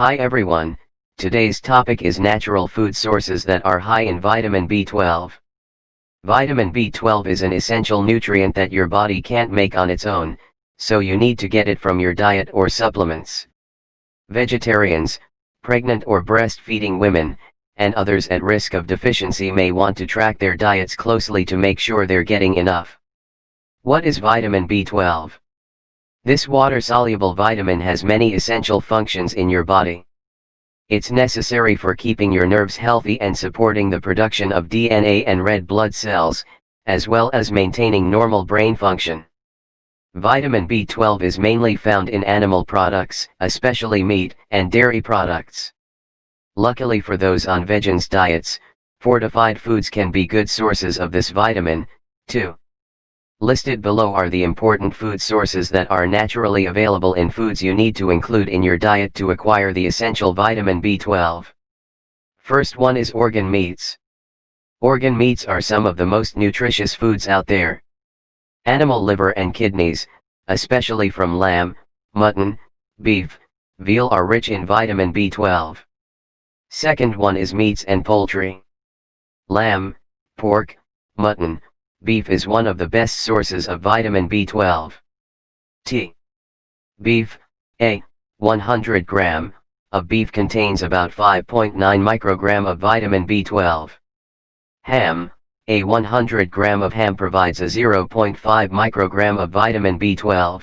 Hi everyone, today's topic is natural food sources that are high in vitamin B12. Vitamin B12 is an essential nutrient that your body can't make on its own, so you need to get it from your diet or supplements. Vegetarians, pregnant or breastfeeding women, and others at risk of deficiency may want to track their diets closely to make sure they're getting enough. What is vitamin B12? This water-soluble vitamin has many essential functions in your body. It's necessary for keeping your nerves healthy and supporting the production of DNA and red blood cells, as well as maintaining normal brain function. Vitamin B12 is mainly found in animal products, especially meat and dairy products. Luckily for those on vegans diets, fortified foods can be good sources of this vitamin, too. Listed below are the important food sources that are naturally available in foods you need to include in your diet to acquire the essential vitamin B12. First one is organ meats. Organ meats are some of the most nutritious foods out there. Animal liver and kidneys, especially from lamb, mutton, beef, veal are rich in vitamin B12. Second one is meats and poultry. Lamb, pork, mutton, beef is one of the best sources of vitamin B12. T. Beef, A, 100 gram, of beef contains about 5.9 microgram of vitamin B12. Ham, a 100 gram of ham provides a 0.5 microgram of vitamin B12.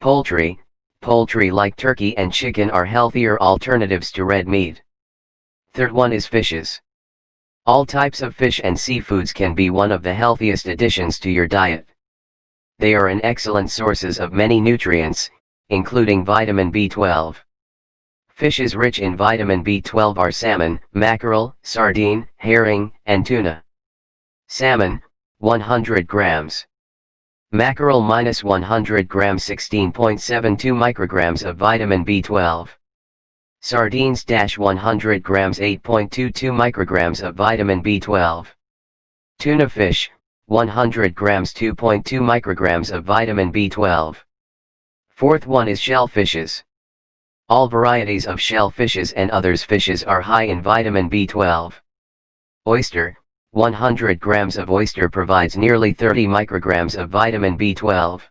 Poultry, poultry like turkey and chicken are healthier alternatives to red meat. Third one is fishes. All types of fish and seafoods can be one of the healthiest additions to your diet. They are an excellent sources of many nutrients, including vitamin B12. Fishes rich in vitamin B12 are salmon, mackerel, sardine, herring, and tuna. Salmon, 100 grams. Mackerel minus 100 grams 16.72 micrograms of vitamin B12. Sardines 100 grams 8.22 micrograms of vitamin B12. Tuna fish, 100 grams 2.2 micrograms of vitamin B12. Fourth one is shellfishes. All varieties of shellfishes and others fishes are high in vitamin B12. Oyster, 100 grams of oyster provides nearly 30 micrograms of vitamin B12.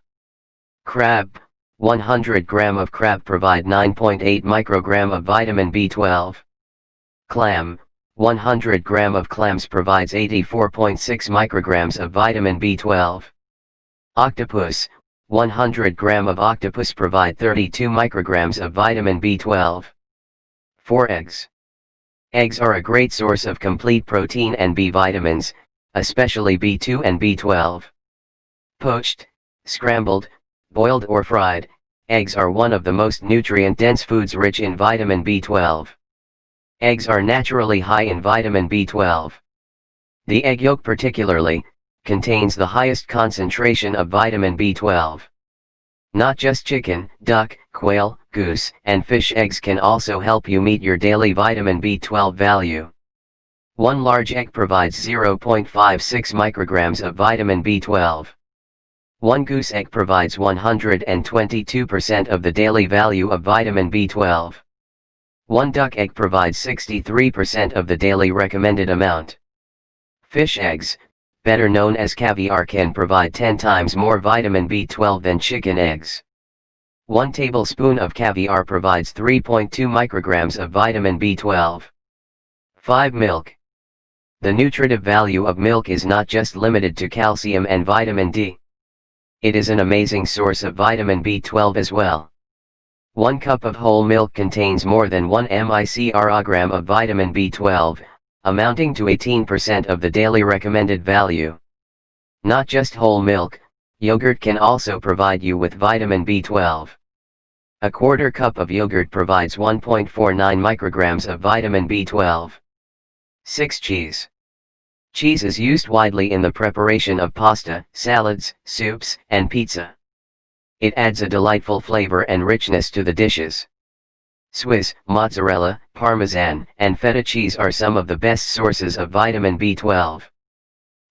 Crab, 100 gram of crab provide 9.8 microgram of vitamin B12. Clam, 100 gram of clams provides 84.6 micrograms of vitamin B12. Octopus, 100 gram of octopus provide 32 micrograms of vitamin B12. 4 eggs. Eggs are a great source of complete protein and B vitamins, especially B2 and B12. Poached, scrambled, boiled or fried, eggs are one of the most nutrient-dense foods rich in vitamin B12. Eggs are naturally high in vitamin B12. The egg yolk particularly, contains the highest concentration of vitamin B12. Not just chicken, duck, quail, goose, and fish eggs can also help you meet your daily vitamin B12 value. One large egg provides 0.56 micrograms of vitamin B12. One goose egg provides 122% of the daily value of vitamin B12. One duck egg provides 63% of the daily recommended amount. Fish eggs, better known as caviar can provide 10 times more vitamin B12 than chicken eggs. 1 tablespoon of caviar provides 3.2 micrograms of vitamin B12. 5 Milk. The nutritive value of milk is not just limited to calcium and vitamin D. It is an amazing source of vitamin B12 as well. One cup of whole milk contains more than 1 microgram of vitamin B12, amounting to 18% of the daily recommended value. Not just whole milk, yogurt can also provide you with vitamin B12. A quarter cup of yogurt provides 1.49 micrograms of vitamin B12. 6 Cheese Cheese is used widely in the preparation of pasta, salads, soups, and pizza. It adds a delightful flavor and richness to the dishes. Swiss, mozzarella, parmesan, and feta cheese are some of the best sources of vitamin B12.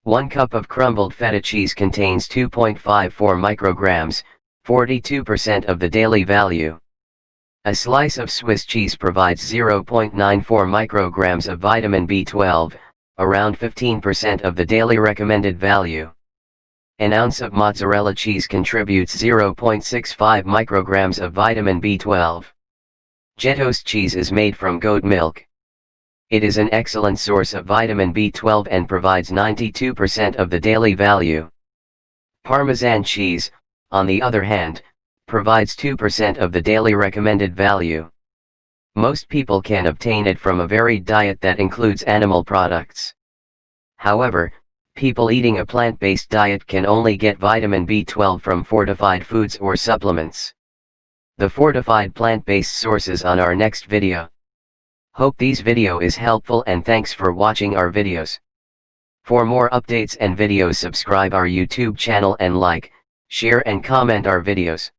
One cup of crumbled feta cheese contains 2.54 micrograms, 42% of the daily value. A slice of Swiss cheese provides 0.94 micrograms of vitamin B12, around 15% of the daily recommended value. An ounce of mozzarella cheese contributes 0.65 micrograms of vitamin B12. Gjetost cheese is made from goat milk. It is an excellent source of vitamin B12 and provides 92% of the daily value. Parmesan cheese, on the other hand, provides 2% of the daily recommended value. Most people can obtain it from a varied diet that includes animal products. However, people eating a plant-based diet can only get vitamin B12 from fortified foods or supplements. The fortified plant-based sources on our next video. Hope these video is helpful and thanks for watching our videos. For more updates and videos subscribe our YouTube channel and like, share and comment our videos.